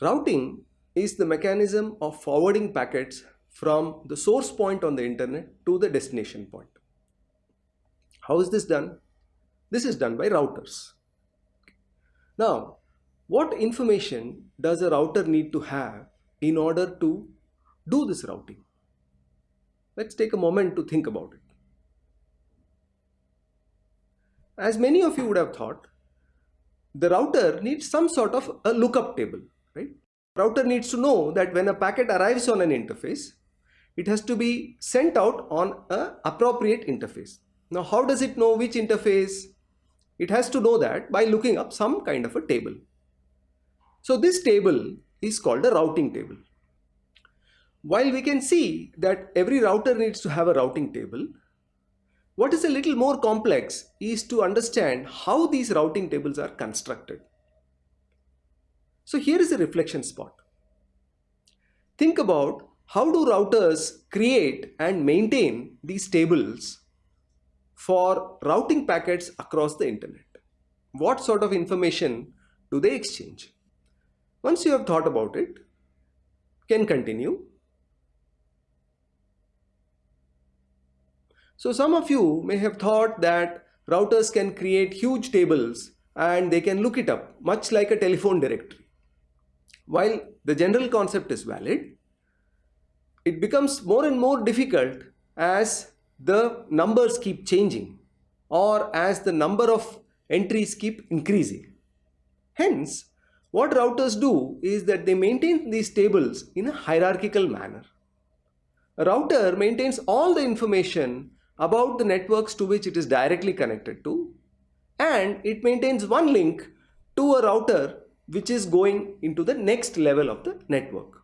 Routing is the mechanism of forwarding packets from the source point on the internet to the destination point. How is this done? This is done by routers. Now, what information does a router need to have in order to do this routing? Let's take a moment to think about it. As many of you would have thought, the router needs some sort of a lookup table, right? Router needs to know that when a packet arrives on an interface, it has to be sent out on an appropriate interface. Now, how does it know which interface? It has to know that by looking up some kind of a table. So this table is called a routing table. While we can see that every router needs to have a routing table, what is a little more complex is to understand how these routing tables are constructed. So here is a reflection spot. Think about how do routers create and maintain these tables for routing packets across the internet? What sort of information do they exchange? Once you have thought about it, can continue. So some of you may have thought that routers can create huge tables and they can look it up much like a telephone directory. While the general concept is valid, it becomes more and more difficult as the numbers keep changing or as the number of entries keep increasing. Hence, what routers do is that they maintain these tables in a hierarchical manner. A router maintains all the information about the networks to which it is directly connected to and it maintains one link to a router which is going into the next level of the network.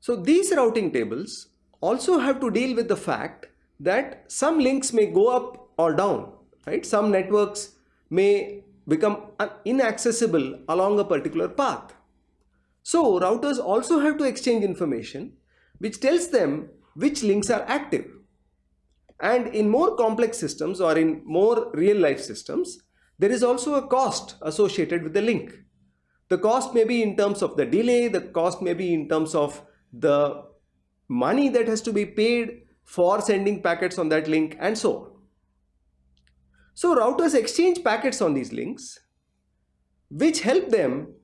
So these routing tables also have to deal with the fact that some links may go up or down, right? Some networks may become inaccessible along a particular path. So routers also have to exchange information which tells them which links are active. And in more complex systems or in more real life systems, there is also a cost associated with the link. The cost may be in terms of the delay, the cost may be in terms of the money that has to be paid for sending packets on that link and so on. So routers exchange packets on these links which help them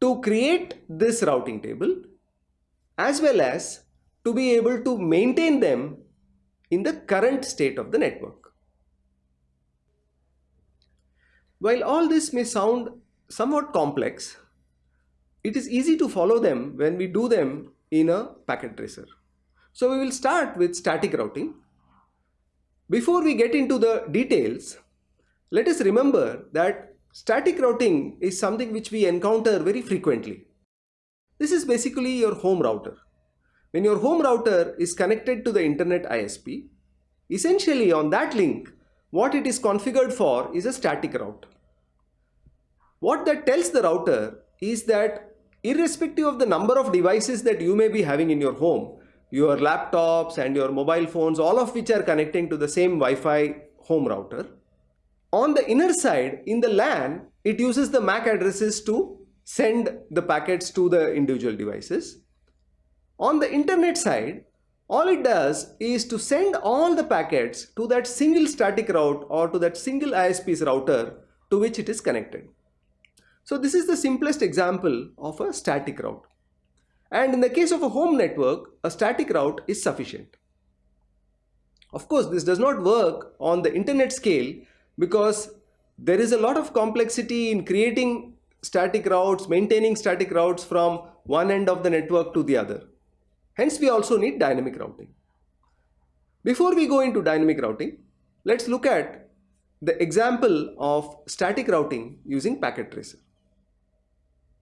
to create this routing table as well as to be able to maintain them in the current state of the network. While all this may sound somewhat complex, it is easy to follow them when we do them in a packet tracer. So we will start with static routing. Before we get into the details, let us remember that static routing is something which we encounter very frequently. This is basically your home router. When your home router is connected to the internet ISP, essentially on that link, what it is configured for is a static route. What that tells the router is that irrespective of the number of devices that you may be having in your home, your laptops and your mobile phones, all of which are connecting to the same Wi-Fi home router, on the inner side, in the LAN, it uses the MAC addresses to send the packets to the individual devices. On the internet side, all it does is to send all the packets to that single static route or to that single ISP's router to which it is connected. So this is the simplest example of a static route. And in the case of a home network, a static route is sufficient. Of course, this does not work on the internet scale because there is a lot of complexity in creating static routes, maintaining static routes from one end of the network to the other. Hence, we also need dynamic routing. Before we go into dynamic routing, let's look at the example of static routing using packet tracer.